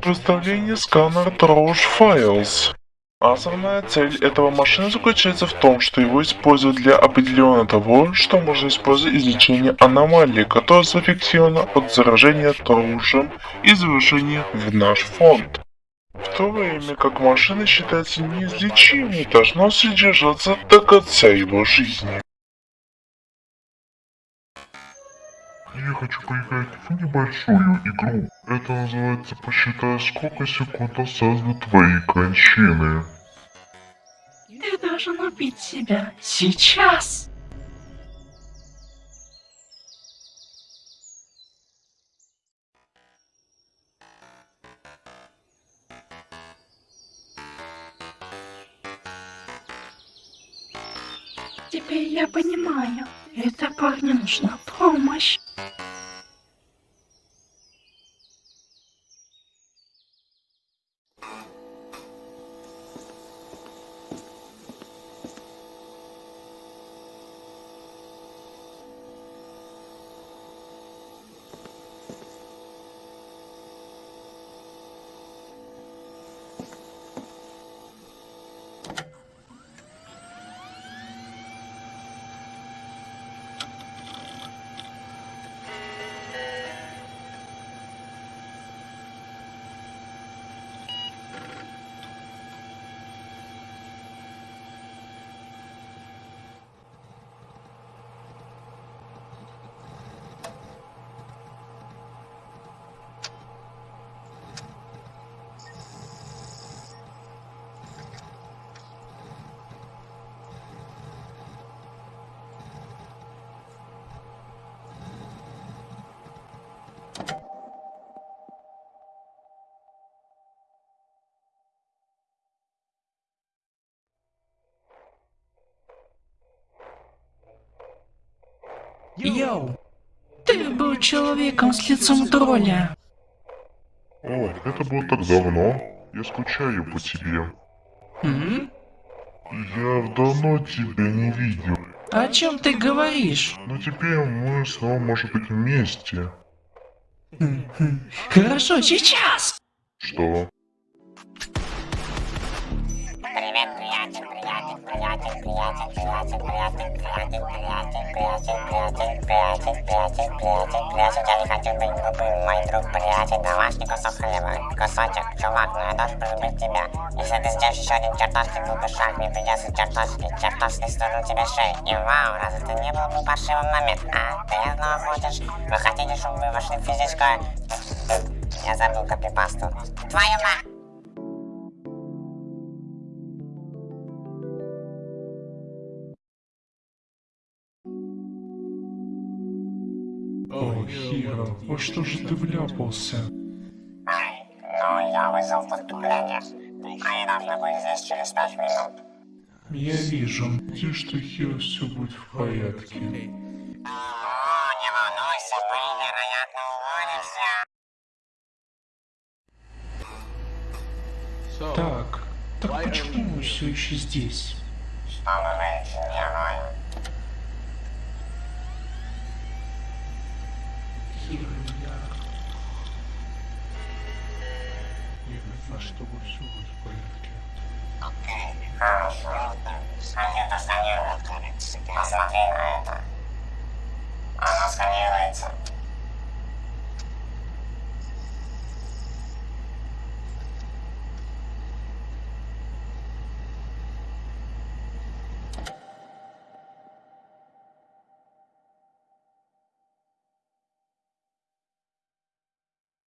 Выставление сканера Trosh Files. Основная цель этого машины заключается в том, что его используют для определения того, что можно использовать излечение аномалии, которая зафиксирована от заражения Троушем и завершения в наш фонд. В то время как машина считается неизлечимой, должна содержаться до конца его жизни. Я хочу поиграть в небольшую игру. Это называется «Посчитай, сколько секунд осталось до твоей кончины». Ты должен убить себя сейчас. Теперь я понимаю, этой парню нужна помощь. Йоу! Ты был человеком с лицом тролля. О, это было так давно. Я скучаю по тебе. М? Я давно тебя не видел. О чем ты говоришь? Но теперь мы снова можем быть вместе. Хорошо, сейчас! Что? Хочу быть глупым, мой друг, приятель, домашний кусок хлеба, кусочек, чувак, но я должен тебя. Если ты еще один глупый шаг, мне придется чертовски, чертовски стянуть тебе шею. И вау, разве ты не был бы паршивым момент, а? Ты снова хочешь? Вы хотите, чтобы вы вошли в. Я забыл копипасту. Твою мать! О, Хиро, во что же ты вляпался? Ну, я вызвал подкрепление. Они должны быть здесь через пять минут. Я вижу. Надеюсь, что Хиро все будет в порядке. О, не волнуйся, мы, вероятно, уволимся. Так, так почему мы все еще здесь? Чтобы выйти героем. А чтобы все будет в порядке. Окей, хорошо, ладно. Мне это сканирует, кажется. Посмотри на это. Оно сканируется.